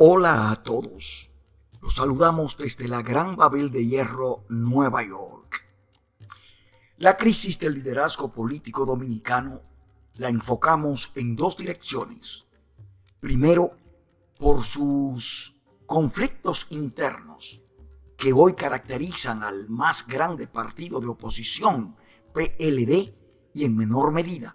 Hola a todos. Los saludamos desde la Gran Babel de Hierro, Nueva York. La crisis del liderazgo político dominicano la enfocamos en dos direcciones. Primero, por sus conflictos internos que hoy caracterizan al más grande partido de oposición, PLD, y en menor medida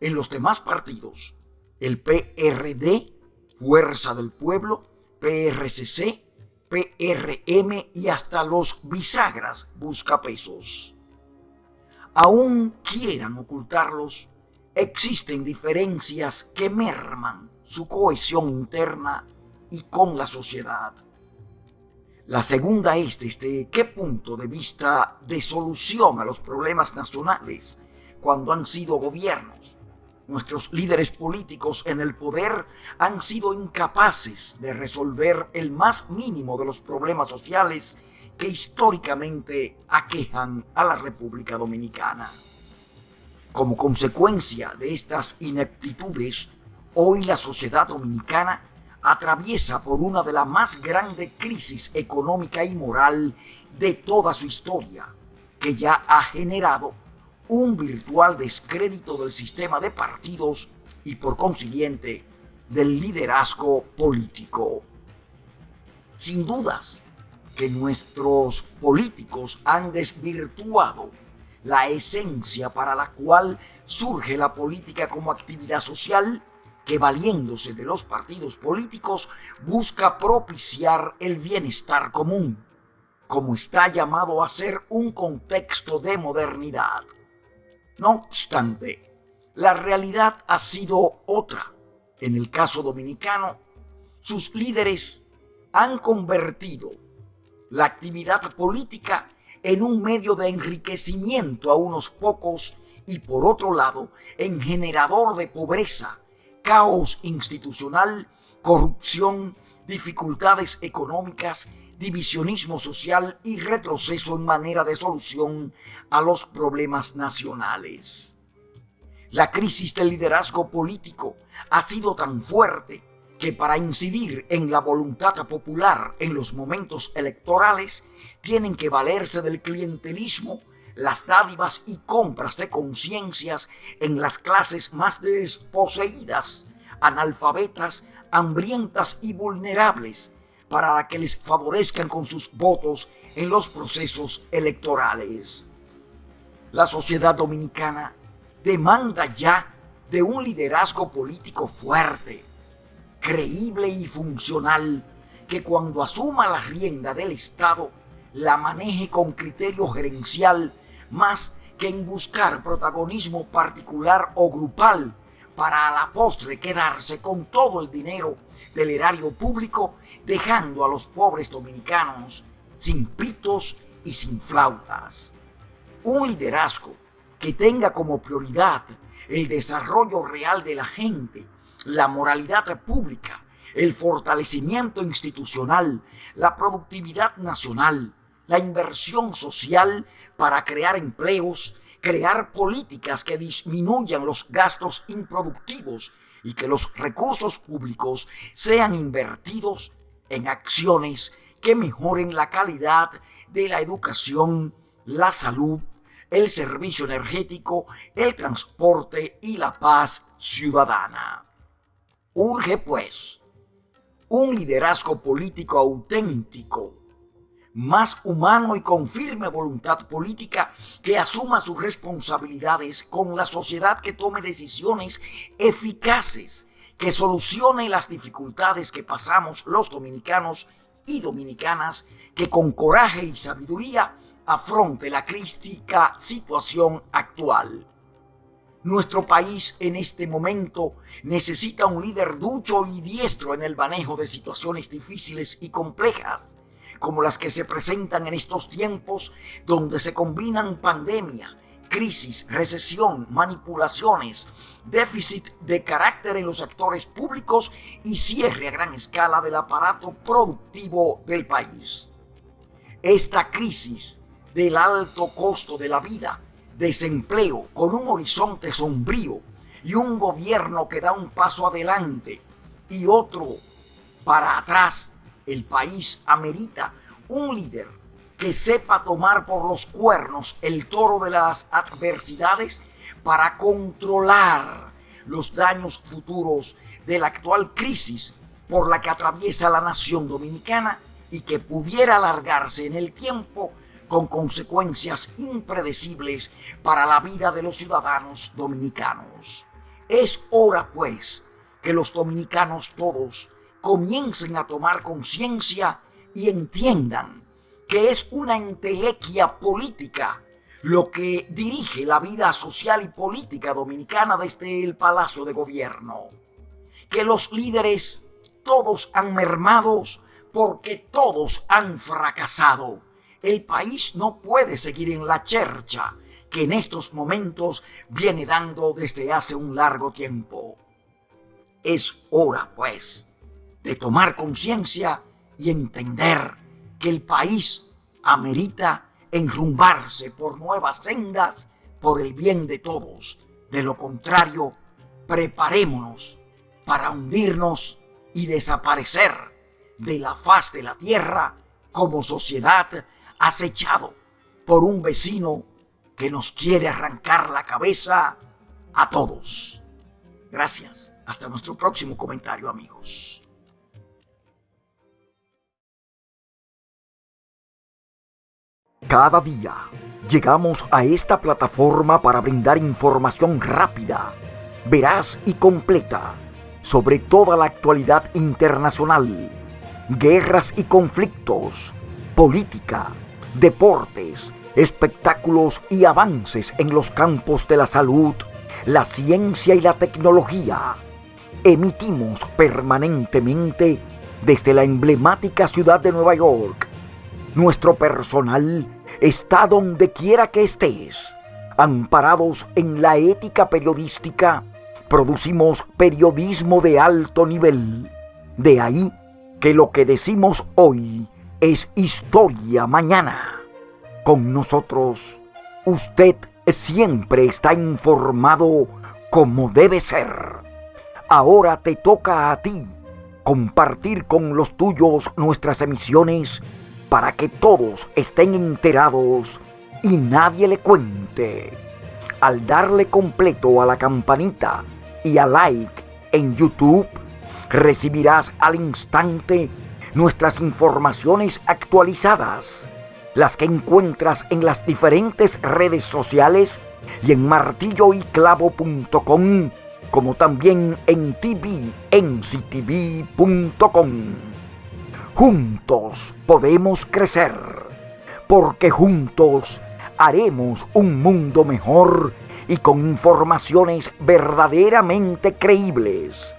en los demás partidos, el PRD Fuerza del Pueblo, PRCC, PRM y hasta los bisagras buscapesos. Aún quieran ocultarlos, existen diferencias que merman su cohesión interna y con la sociedad. La segunda es desde qué punto de vista de solución a los problemas nacionales cuando han sido gobiernos Nuestros líderes políticos en el poder han sido incapaces de resolver el más mínimo de los problemas sociales que históricamente aquejan a la República Dominicana. Como consecuencia de estas ineptitudes, hoy la sociedad dominicana atraviesa por una de las más grandes crisis económica y moral de toda su historia, que ya ha generado un virtual descrédito del sistema de partidos y por consiguiente del liderazgo político. Sin dudas que nuestros políticos han desvirtuado la esencia para la cual surge la política como actividad social que valiéndose de los partidos políticos busca propiciar el bienestar común, como está llamado a ser un contexto de modernidad. No obstante, la realidad ha sido otra. En el caso dominicano, sus líderes han convertido la actividad política en un medio de enriquecimiento a unos pocos y por otro lado en generador de pobreza, caos institucional, corrupción, dificultades económicas divisionismo social y retroceso en manera de solución a los problemas nacionales. La crisis del liderazgo político ha sido tan fuerte que para incidir en la voluntad popular en los momentos electorales tienen que valerse del clientelismo, las dádivas y compras de conciencias en las clases más desposeídas, analfabetas, hambrientas y vulnerables, para que les favorezcan con sus votos en los procesos electorales. La sociedad dominicana demanda ya de un liderazgo político fuerte, creíble y funcional, que cuando asuma la rienda del Estado la maneje con criterio gerencial más que en buscar protagonismo particular o grupal para a la postre quedarse con todo el dinero del erario público, dejando a los pobres dominicanos sin pitos y sin flautas. Un liderazgo que tenga como prioridad el desarrollo real de la gente, la moralidad pública, el fortalecimiento institucional, la productividad nacional, la inversión social para crear empleos crear políticas que disminuyan los gastos improductivos y que los recursos públicos sean invertidos en acciones que mejoren la calidad de la educación, la salud, el servicio energético, el transporte y la paz ciudadana. Urge, pues, un liderazgo político auténtico más humano y con firme voluntad política que asuma sus responsabilidades con la sociedad que tome decisiones eficaces, que solucione las dificultades que pasamos los dominicanos y dominicanas, que con coraje y sabiduría afronte la crítica situación actual. Nuestro país en este momento necesita un líder ducho y diestro en el manejo de situaciones difíciles y complejas como las que se presentan en estos tiempos donde se combinan pandemia, crisis, recesión, manipulaciones, déficit de carácter en los actores públicos y cierre a gran escala del aparato productivo del país. Esta crisis del alto costo de la vida, desempleo con un horizonte sombrío y un gobierno que da un paso adelante y otro para atrás. El país amerita un líder que sepa tomar por los cuernos el toro de las adversidades para controlar los daños futuros de la actual crisis por la que atraviesa la nación dominicana y que pudiera alargarse en el tiempo con consecuencias impredecibles para la vida de los ciudadanos dominicanos. Es hora, pues, que los dominicanos todos comiencen a tomar conciencia y entiendan que es una entelequia política lo que dirige la vida social y política dominicana desde el Palacio de Gobierno. Que los líderes todos han mermado porque todos han fracasado. El país no puede seguir en la chercha que en estos momentos viene dando desde hace un largo tiempo. Es hora, pues, de tomar conciencia y entender que el país amerita enrumbarse por nuevas sendas por el bien de todos. De lo contrario, preparémonos para hundirnos y desaparecer de la faz de la tierra como sociedad acechado por un vecino que nos quiere arrancar la cabeza a todos. Gracias. Hasta nuestro próximo comentario, amigos. Cada día llegamos a esta plataforma para brindar información rápida, veraz y completa sobre toda la actualidad internacional, guerras y conflictos, política, deportes, espectáculos y avances en los campos de la salud, la ciencia y la tecnología. Emitimos permanentemente desde la emblemática ciudad de Nueva York. Nuestro personal está donde quiera que estés, amparados en la ética periodística producimos periodismo de alto nivel. De ahí que lo que decimos hoy es historia mañana. Con nosotros, usted siempre está informado como debe ser. Ahora te toca a ti compartir con los tuyos nuestras emisiones para que todos estén enterados y nadie le cuente. Al darle completo a la campanita, y a like en YouTube, recibirás al instante nuestras informaciones actualizadas, las que encuentras en las diferentes redes sociales y en martilloyclavo.com, como también en tvnctv.com. Juntos podemos crecer, porque juntos haremos un mundo mejor y con informaciones verdaderamente creíbles.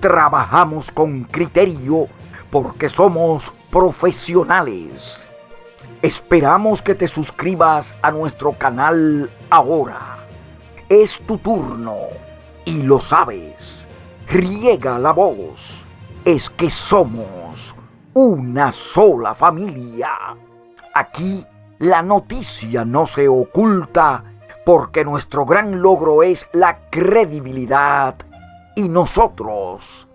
Trabajamos con criterio porque somos profesionales. Esperamos que te suscribas a nuestro canal ahora. Es tu turno y lo sabes. Riega la voz. Es que somos una sola familia. Aquí la noticia no se oculta porque nuestro gran logro es la credibilidad y nosotros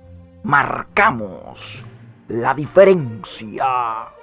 marcamos la diferencia.